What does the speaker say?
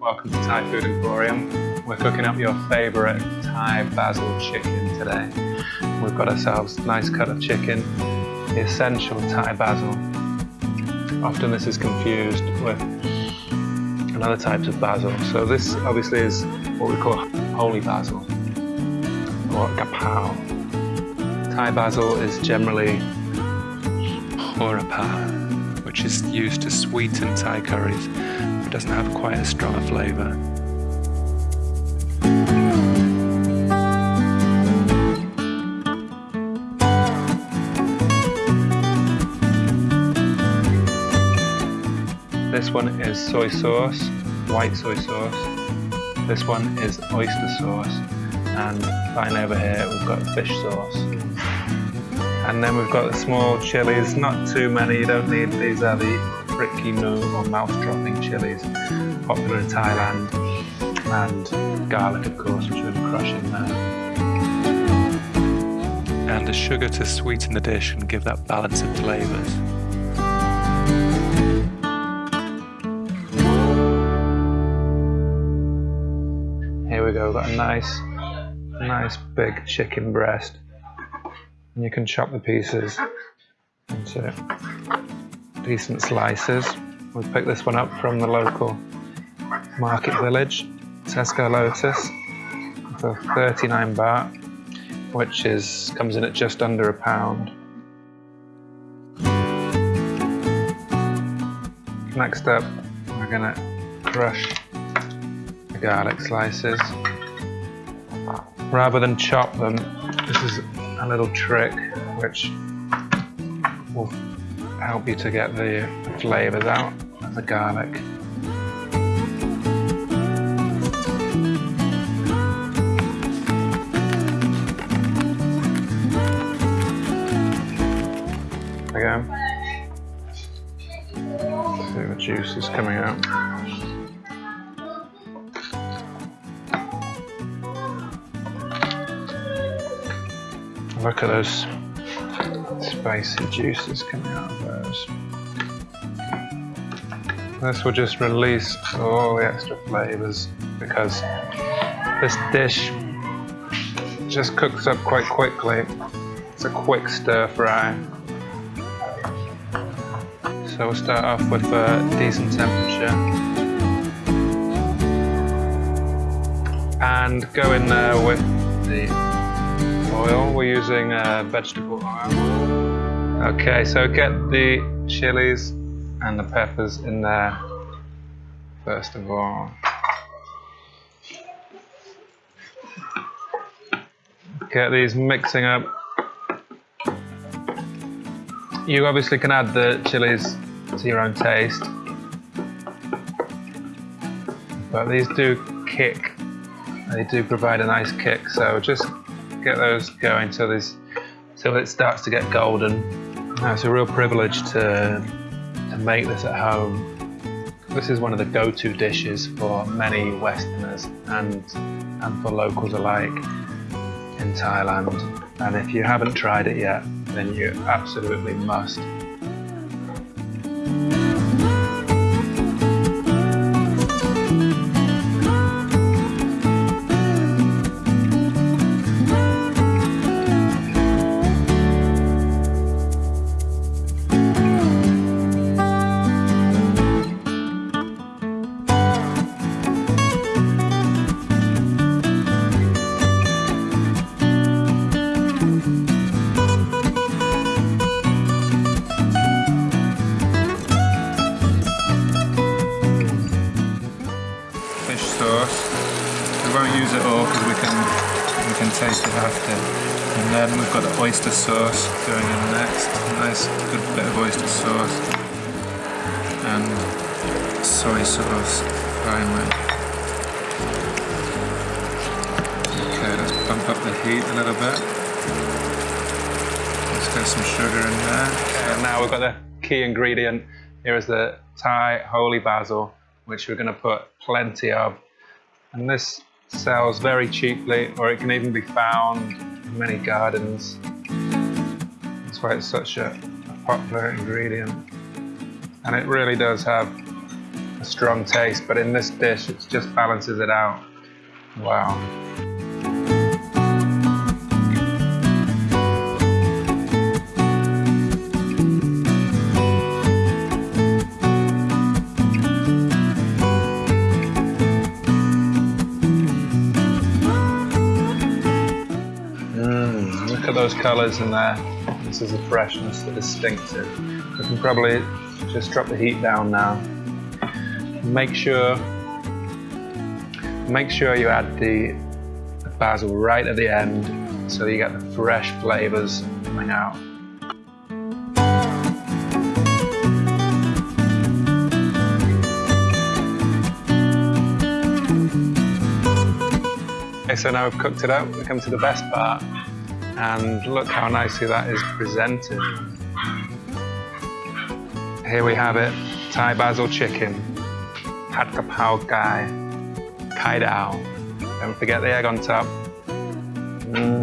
welcome to Thai Food Emporium. We're cooking up your favourite Thai basil chicken today. We've got ourselves a nice cut of chicken, the essential Thai basil. Often this is confused with another types of basil. So this obviously is what we call holy basil or gapao. Thai basil is generally horapa, which is used to sweeten Thai curries, doesn't have quite as strong a flavour. This one is soy sauce, white soy sauce. This one is oyster sauce. And finally over here we've got fish sauce. And then we've got the small chilies, not too many, you don't need, these are the Ricky Moo or mouth-dropping chilies, popular in Thailand. And garlic of course, which we're crushing there. And the sugar to sweeten the dish and give that balance of flavours. Here we go, we've got a nice, nice big chicken breast. And you can chop the pieces into decent slices. We picked this one up from the local market village, Tesco Lotus, for 39 baht, which is comes in at just under a pound. Next up, we're gonna crush the garlic slices. Rather than chop them, this is a little trick which will help you to get the flavours out of the garlic. Go. See the juice is coming out. Look at those spicy juices coming out of those. This will just release all the extra flavours because this dish just cooks up quite quickly. It's a quick stir fry. So we'll start off with a decent temperature. And go in there with the oil. We're using uh, vegetable oil. Okay, so get the chilies and the peppers in there first of all. Get these mixing up. You obviously can add the chilies to your own taste, but these do kick. They do provide a nice kick, so just get those going till it starts to get golden. Now, it's a real privilege to to make this at home. This is one of the go-to dishes for many Westerners and and for locals alike in Thailand. And if you haven't tried it yet, then you absolutely must. Use it all because we can we can taste it after. And then we've got the oyster sauce going in next. Nice good bit of oyster sauce. And soy sauce finally. Okay, let's bump up the heat a little bit. Let's get some sugar in there. And now we've got the key ingredient. Here is the Thai holy basil, which we're going to put plenty of. And this sells very cheaply, or it can even be found in many gardens. That's why it's such a, popular ingredient. And it really does have a strong taste, but in this dish it just balances it out. Wow. Look at those colours in there. This is the freshness, the distinctive. We can probably just drop the heat down now. Make sure make sure you add the, basil right at the end so you get the fresh flavours coming out. Okay, so now we've cooked it up, we come to the best part and look how nicely that is presented. Here we have it, Thai basil chicken, pad kapow gai, kai dao. Don't forget the egg on top. Mm.